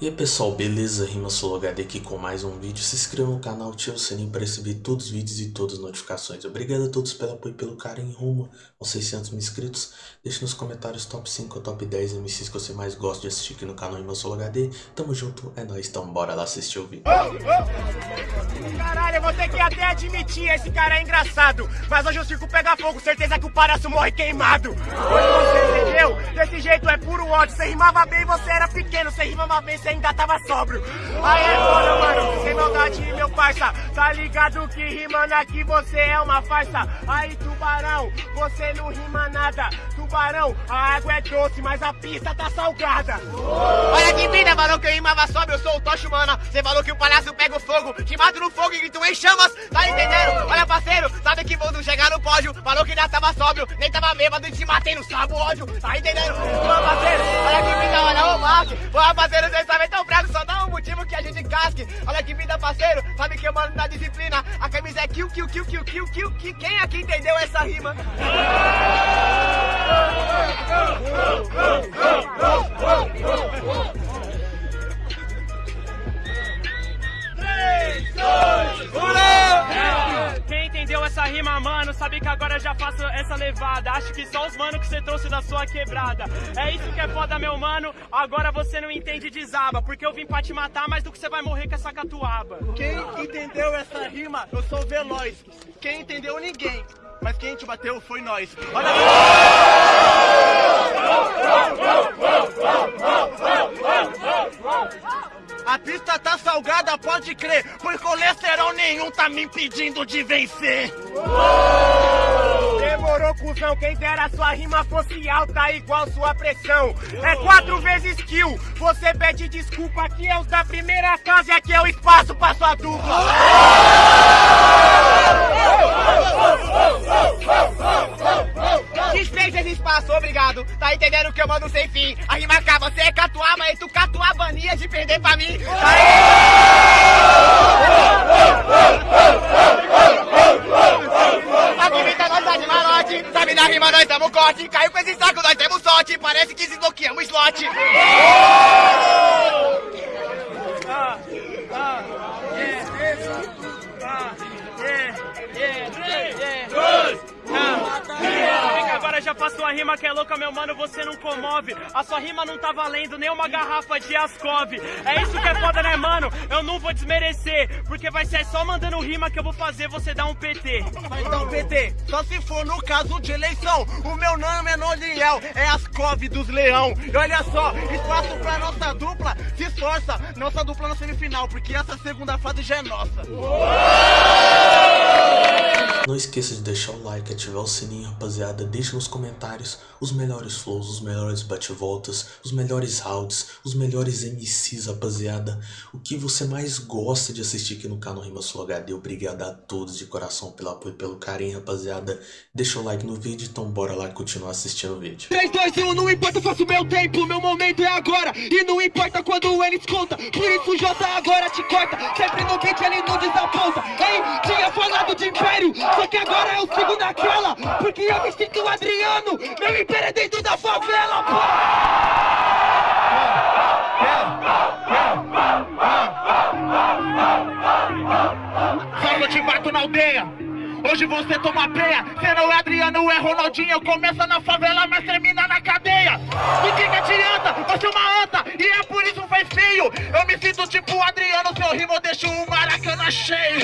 E aí pessoal, beleza? Rima HD aqui com mais um vídeo. Se inscreva no canal, ative o sininho para receber todos os vídeos e todas as notificações. Obrigado a todos pelo apoio e pelo carinho rumo aos 600 mil inscritos. Deixe nos comentários top 5 ou top 10 MCs que você mais gosta de assistir aqui no canal Rima HD. Tamo junto, é nóis, então bora lá assistir o vídeo. Caralho, eu vou ter que até admitir, esse cara é engraçado. Mas hoje o circo pega fogo, certeza que o palhaço morre queimado. Hoje você entendeu? Desse jeito é puro ódio. Você rimava bem, você era pequeno. Você rimava bem, você ainda tava sóbrio. Aí é foda, mano. Sem maldade, meu parça. Tá ligado que rimando aqui você é uma farsa. Aí, tubarão, você não rima nada. Tubarão, a água é doce, mas a pista tá salgada. Olha que falou que eu rimava sóbrio, eu sou o Tocho, mano. Você falou que o palhaço pega o fogo, te mato no fogo e grito em chamas. Tá entendendo? Olha, parceiro, sabe que vou chegar no pódio. Falou que já tava sóbrio, nem tava bêbado e te matei no sabo ódio. Tá entendendo? Ô, parceiro, olha que vida, olha, ô, Mark. Ô, parceiro, vocês sabem tão fraco, só dá um motivo que a gente casque. Olha que vida, parceiro, sabe que eu mando na disciplina. A camisa é kill, kill, kill, kill, kill, kill, kill. Quem aqui entendeu essa rima? Quem entendeu essa rima, mano, sabe que agora eu já faço essa levada. Acho que só os mano que você trouxe da sua quebrada. É isso que é foda, meu mano. Agora você não entende desaba. Porque eu vim pra te matar mais do que você vai morrer com essa catuaba. Quem entendeu essa rima? Eu sou veloz. Quem entendeu, ninguém. Mas quem te bateu foi nós. Olha A pista tá salgada, pode crer, por colesterol nenhum tá me impedindo de vencer. Demorou, cuzão, quem dera sua rima fosse alta igual sua pressão. É quatro vezes kill, você pede desculpa, aqui é os da primeira casa e aqui é o espaço pra sua dupla. Desfez esse espaço, obrigado. Tá entendendo que eu mando sem fim. A rima cá, você é catuaba e tu catuabania de perder pra mim. A comida nós tá de malote, sabe na rima nós damos corte. Caiu com esse saco, nós temos sorte. Parece que desbloqueamos slot. Já faço uma rima que é louca, meu mano, você não comove. A sua rima não tá valendo nem uma garrafa de Ascov. É isso que é foda, né, mano? Eu não vou desmerecer, porque vai ser só mandando rima que eu vou fazer você dar um PT. Então, PT, só se for no caso de eleição. O meu nome é Noliel, é as cove dos leão. E olha só, espaço pra nossa dupla, se esforça. Nossa dupla na semifinal, porque essa segunda fase já é nossa. Não esqueça de deixar o like, ativar o sininho, rapaziada. Deixe nos comentários os melhores flows, os melhores bate-voltas, os melhores rounds, os melhores MCs, rapaziada. O que você mais gosta de assistir aqui no canal Rima Sul HD. Obrigado a todos de coração pelo apoio e pelo carinho, rapaziada. Deixa o like no vídeo, então bora lá continuar assistindo o vídeo. 3, 2, 1, não importa, faço meu tempo, meu momento é agora E não importa quando eles conta, por isso o J agora te corta Sempre no beat ele não desaponta, hein? Tinha falado de império, só que agora eu sigo naquela Porque eu me sinto Adriano, meu império é dentro da favela, pô! Só eu te bato na aldeia. Hoje você toma peia, cê não é Adriano, é Ronaldinho. Começa na favela, mas termina na cadeia. Do que que adianta? Você é uma anta e é por isso faz feio Eu me sinto tipo Adriano, seu rimo eu deixo o Maracanã cheio.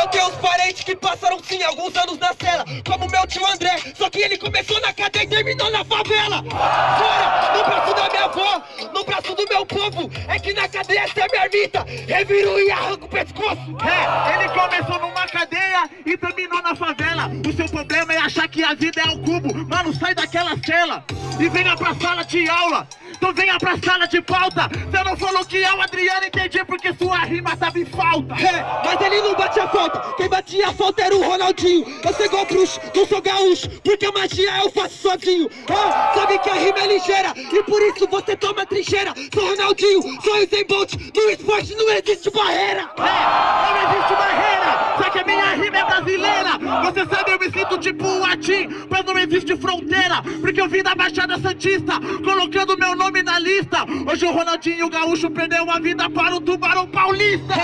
Eu tenho uns parentes que passaram sim alguns anos na cela. Como André, só que ele começou na cadeia e terminou na favela Fora, no braço da minha avó, no braço do meu povo É que na cadeia essa é minha ermita, reviro e arranco o pescoço. É, ele começou numa cadeia e terminou na favela. O seu problema é achar que a vida é um cubo. Mano, sai daquela cela e venha pra sala de aula. Então venha pra sala de pauta. Você não falou que é o Adriano, entendi porque sua rima tava em falta. É, mas ele não batia falta. Quem batia falta era o Ronaldinho. Eu sou igual bruxo, não sou gaúcho Porque a magia eu faço sozinho. Ah, sabe que a rima é ligeira E por isso você toma trincheira. Sou Ronaldinho, sou Usain Bolt No esporte não existe barreira É, não existe barreira Só que a minha rima é brasileira. Você sabe, eu me sinto tipo um latim, mas não existe fronteira. Porque eu vim da Baixada Santista, colocando meu nome na lista. Hoje o Ronaldinho Gaúcho perdeu a vida para o Tubarão Paulista.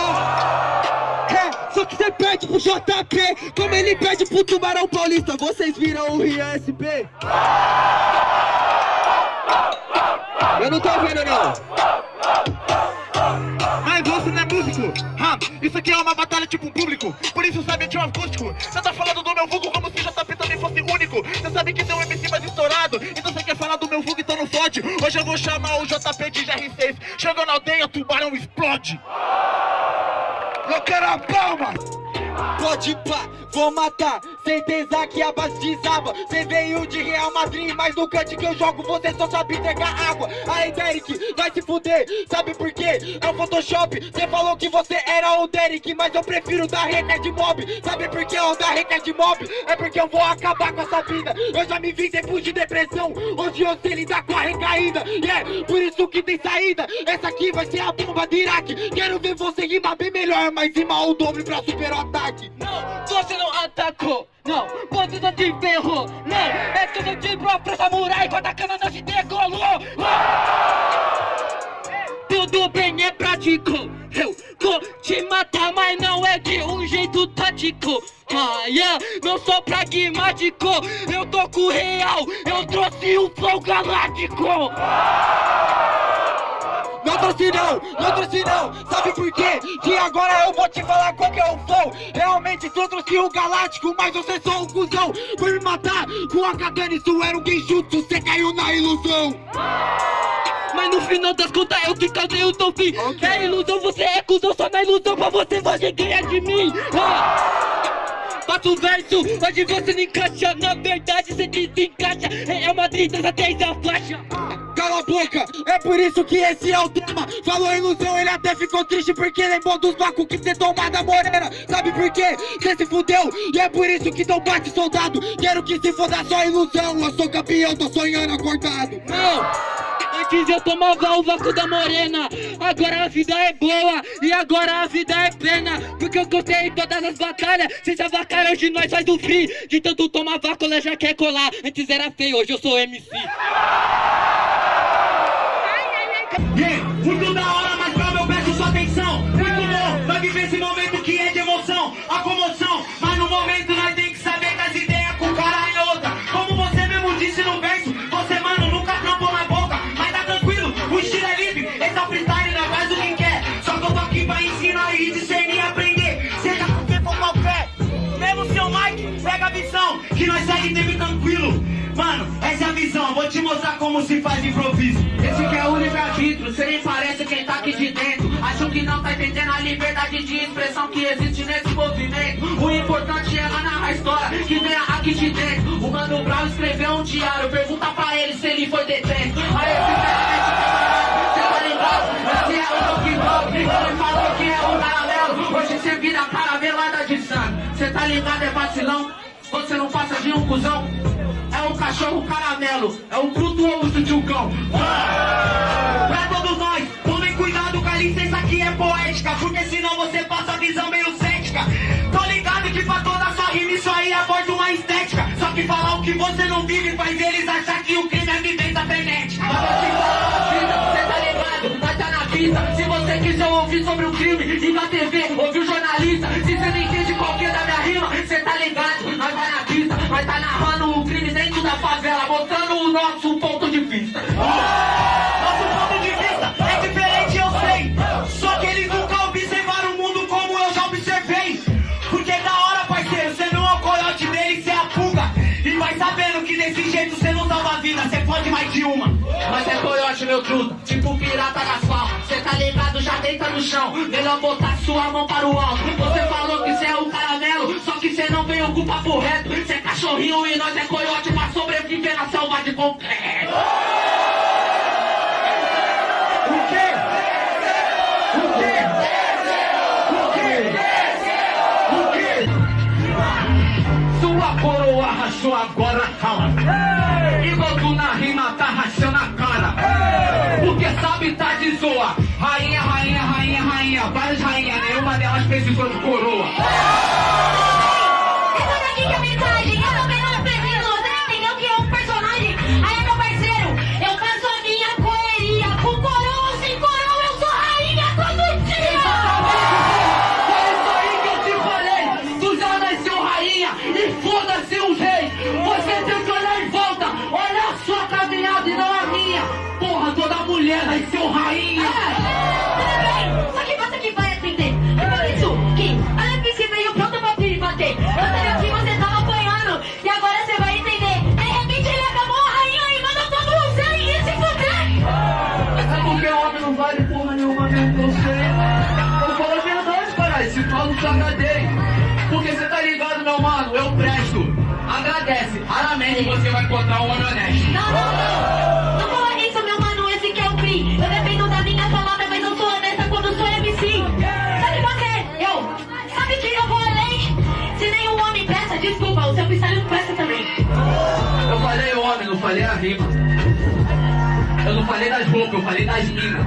É, só que você perde pro JP, como ele perde pro Tubarão Paulista. Vocês viram o Rian SP? Eu não tô vendo não. Você não é músico. Ha, isso aqui é uma batalha tipo um público. Por isso sabe de um acústico. Você tá falando do meu vulgo como se JP também fosse único. Você sabe que tem um MC mais estourado. Então você quer falar do meu vulgo, então não fode. Hoje eu vou chamar o JP de GR6. Chegou na aldeia, tubarão explode. Eu quero a palma. Pode pá, vou matar, certeza que a base desaba. Cê veio de Real Madrid, mas no cante que eu jogo você só sabe entregar água. Aí Derek, vai se fuder, sabe por quê? É o Photoshop, cê falou que você era o Derek Mas eu prefiro dar de mob, sabe por que eu dar de mob? É porque eu vou acabar com essa vida. Eu já me vi depois de depressão, hoje eu sei lidar com a recaída. E é por isso que tem saída, essa aqui vai ser a bomba de Iraque. Quero ver você rimar bem melhor, mas rimar o dobro pra superar o ataque. Não, você não atacou, não, não te ferrou, não, é tudo de pra samurai, com a cana não te degolou. Tudo bem, é prático, eu vou te matar, mas não é de um jeito tático. Ah, yeah, não sou pragmático, eu tô com real, eu trouxe um flow galáctico. Não trouxe não, não trouxe não Sabe por quê? Que agora eu vou te falar qual que é o flow Realmente tu trouxe o galáctico Mas você só um cuzão Por me matar com a katana Isso era um genjutsu, você caiu na ilusão mas no final das contas eu que causei o teu fim okay. É ilusão, você é cuzão Só na ilusão pra você você ganha de mim ah. Faço verso, hoje você não encaixa. Na verdade você desencaixa. É uma tristeza desde a faixa Cala a boca, é por isso que esse é o tema. Falou ilusão, ele até ficou triste Porque lembrou dos vácuos que cê tomou da morena. Sabe por quê? Cê se fudeu E é por isso que não bate soldado. Quero que se foda só ilusão Eu sou campeão, tô sonhando acordado. Não! Antes eu tomava o vácuo da morena. Agora a vida é boa E agora a vida é pena Porque eu contei todas as batalhas. Cês avacaram, hoje nós faz o free De tanto tomar vácuo, ela já quer colar. Antes era feio, hoje eu sou MC Yeah, muito da Que nós segue teve tranquilo. Mano, essa é a visão, vou te mostrar como se faz improviso. Esse que é o livre-arbítrio, cê nem parece quem tá aqui de dentro. Acho que não tá entendendo a liberdade de expressão que existe nesse movimento. O importante é narrar a história que vem aqui de dentro. O Mano Brown escreveu um diário, pergunta pra ele se ele foi detento. Aí, sinceramente, cê tá ligado? Esse é o Donkey Dog, ele falou que é um caramelo Hoje cê vira caramelada de sangue. Cê tá ligado, é vacilão? Você não passa de um cuzão? É o cachorro caramelo, é o frutuoso tchucão. Ah! Pra todos nós, tomem cuidado com a licença que é poética, porque senão você passa a visão meio cética. Tô ligado que pra toda sua rima isso aí aborda uma estética. Só que falar o que você não vive faz eles achar que o crime é vivência frenética. Mas você vida, cê tá ligado, tá. Se você quiser ouvir sobre o crime, liga a tá narrando o crime dentro da favela, mostrando o nosso ponto de vista. Nosso ponto de vista é diferente, eu sei. Só que eles nunca observaram o mundo como eu já observei. Porque da hora, parceiro, você não é o coiote dele, você é a pulga. E vai sabendo que desse jeito você não salva a vida, você pode mais de uma. Mas é coiote, meu truta, tipo pirata das palmas. Cê tá ligado, já deita no chão. Melhor botar sua mão para o alto. Você falou que cê é o caramelo, só que cê não veio com o papo reto. Cê é cachorrinho e nós é coiote pra sobreviver na selva de concreto. O quê? O quê? O quê? O quê? Sua coroa rachou agora, calma. Tu na rima tá rachando a cara. Porque sabe tá de zoa. Rainha, rainha, rainha, rainha. Várias rainhas, nenhuma delas precisou de coroa. Raramente você vai encontrar um homem honesto. Não, não, não. Não fala isso, meu mano, esse que é o Cri. Eu dependo da minha palavra, mas eu sou honesta quando sou MC. Sabe você? Eu. Sabe que eu vou além? Se nenhum homem presta, desculpa, o seu freestyle não presta também. Eu falei homem, não falei a rima. Eu não falei das roupas, eu falei das minas.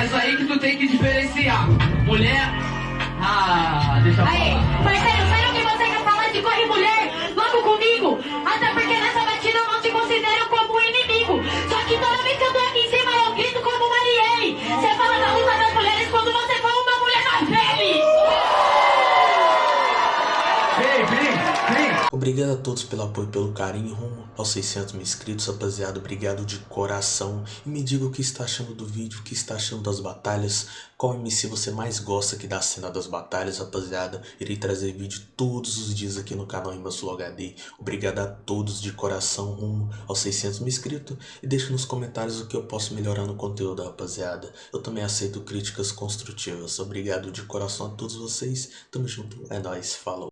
É isso aí que tu tem que diferenciar. Mulher. Ah, deixa eu Aí, falar. parceiro, sério que Obrigado a todos pelo apoio pelo carinho rumo aos 600 mil inscritos, rapaziada. Obrigado de coração. E me diga o que está achando do vídeo, o que está achando das batalhas. Qual MC você mais gosta aqui da cena das batalhas, rapaziada. Irei trazer vídeo todos os dias aqui no canal Imbassulo HD. Obrigado a todos de coração rumo aos 600 mil inscritos. E deixe nos comentários o que eu posso melhorar no conteúdo, rapaziada. Eu também aceito críticas construtivas. Obrigado de coração a todos vocês. Tamo junto. É nóis. Falou.